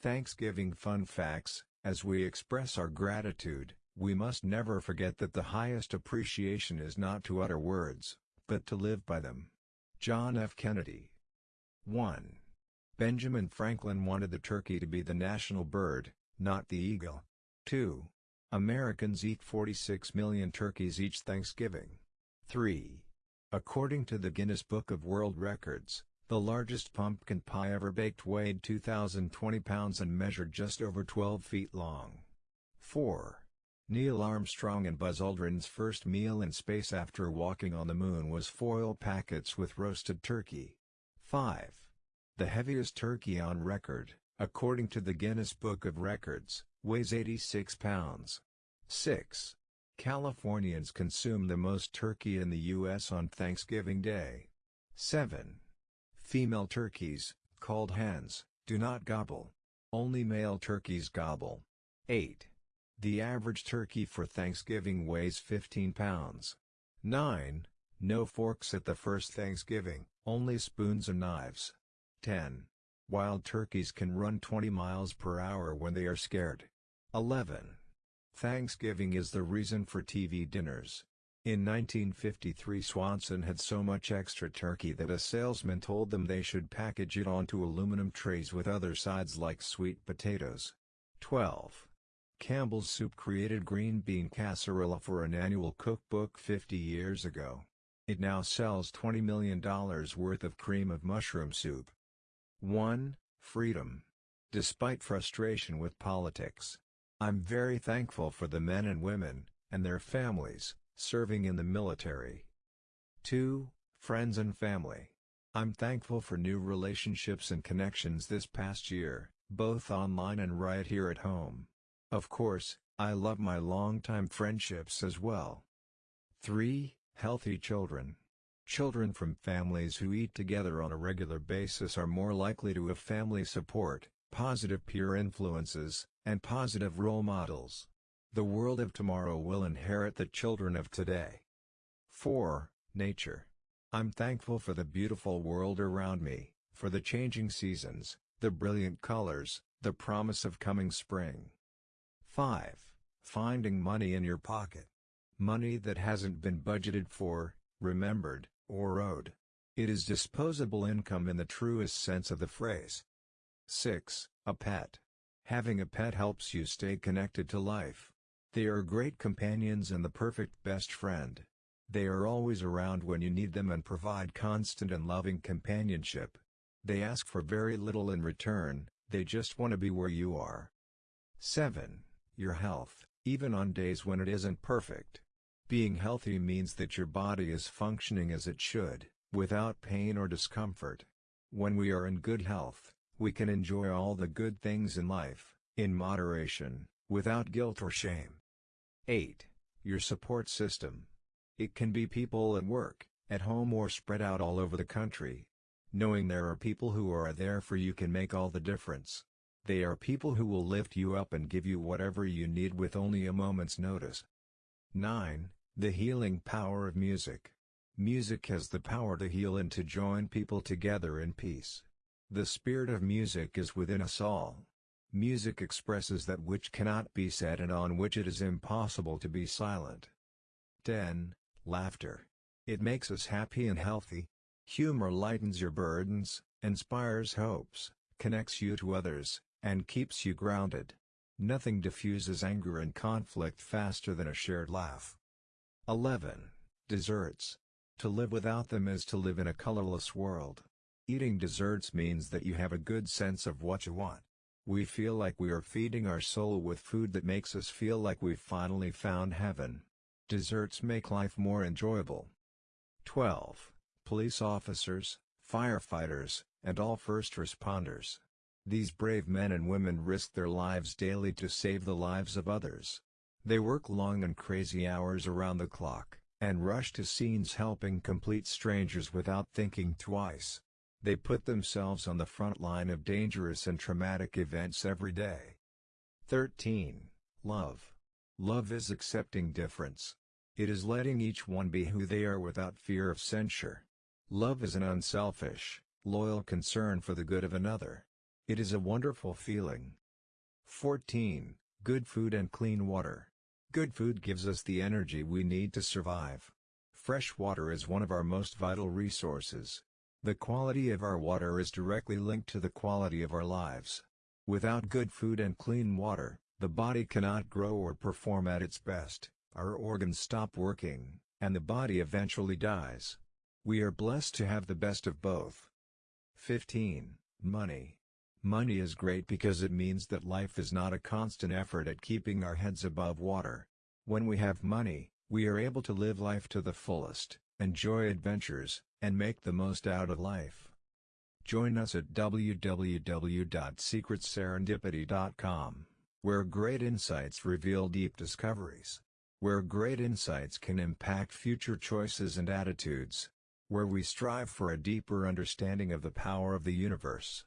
Thanksgiving Fun Facts As we express our gratitude, we must never forget that the highest appreciation is not to utter words, but to live by them. John F. Kennedy 1. Benjamin Franklin wanted the turkey to be the national bird, not the eagle. 2. Americans eat 46 million turkeys each Thanksgiving. 3. According to the Guinness Book of World Records, the largest pumpkin pie ever baked weighed 2,020 pounds and measured just over 12 feet long. 4. Neil Armstrong and Buzz Aldrin's first meal in space after walking on the moon was foil packets with roasted turkey. 5. The heaviest turkey on record, according to the Guinness Book of Records, weighs 86 pounds. 6. Californians consume the most turkey in the U.S. on Thanksgiving Day. 7. Female turkeys, called hens, do not gobble. Only male turkeys gobble. 8. The average turkey for Thanksgiving weighs 15 pounds. 9. No forks at the first Thanksgiving, only spoons and knives. 10. Wild turkeys can run 20 miles per hour when they are scared. 11. Thanksgiving is the reason for TV dinners. In 1953 Swanson had so much extra turkey that a salesman told them they should package it onto aluminum trays with other sides like sweet potatoes. 12. Campbell's Soup created green bean casserole for an annual cookbook 50 years ago. It now sells $20 million worth of cream of mushroom soup. 1. Freedom. Despite frustration with politics, I'm very thankful for the men and women, and their families, serving in the military. 2. Friends and family. I'm thankful for new relationships and connections this past year, both online and right here at home. Of course, I love my longtime friendships as well. 3. Healthy children. Children from families who eat together on a regular basis are more likely to have family support, positive peer influences, and positive role models. The world of tomorrow will inherit the children of today. 4. Nature. I'm thankful for the beautiful world around me, for the changing seasons, the brilliant colors, the promise of coming spring. 5. Finding money in your pocket. Money that hasn't been budgeted for, remembered, or owed. It is disposable income in the truest sense of the phrase. 6. A pet. Having a pet helps you stay connected to life. They are great companions and the perfect best friend. They are always around when you need them and provide constant and loving companionship. They ask for very little in return, they just want to be where you are. 7. Your health, even on days when it isn't perfect. Being healthy means that your body is functioning as it should, without pain or discomfort. When we are in good health, we can enjoy all the good things in life, in moderation, without guilt or shame. 8. Your support system. It can be people at work, at home or spread out all over the country. Knowing there are people who are there for you can make all the difference. They are people who will lift you up and give you whatever you need with only a moment's notice. 9. The healing power of music. Music has the power to heal and to join people together in peace. The spirit of music is within us all. Music expresses that which cannot be said and on which it is impossible to be silent. 10. Laughter. It makes us happy and healthy. Humor lightens your burdens, inspires hopes, connects you to others, and keeps you grounded. Nothing diffuses anger and conflict faster than a shared laugh. 11. Desserts. To live without them is to live in a colorless world. Eating desserts means that you have a good sense of what you want. We feel like we are feeding our soul with food that makes us feel like we've finally found heaven. Desserts make life more enjoyable. 12. Police officers, firefighters, and all first responders. These brave men and women risk their lives daily to save the lives of others. They work long and crazy hours around the clock, and rush to scenes helping complete strangers without thinking twice. They put themselves on the front line of dangerous and traumatic events every day. 13. Love. Love is accepting difference. It is letting each one be who they are without fear of censure. Love is an unselfish, loyal concern for the good of another. It is a wonderful feeling. 14. Good food and clean water. Good food gives us the energy we need to survive. Fresh water is one of our most vital resources. The quality of our water is directly linked to the quality of our lives. Without good food and clean water, the body cannot grow or perform at its best, our organs stop working, and the body eventually dies. We are blessed to have the best of both. 15. Money. Money is great because it means that life is not a constant effort at keeping our heads above water. When we have money, we are able to live life to the fullest, enjoy adventures, and make the most out of life. Join us at www.secretserendipity.com, where great insights reveal deep discoveries, where great insights can impact future choices and attitudes, where we strive for a deeper understanding of the power of the universe.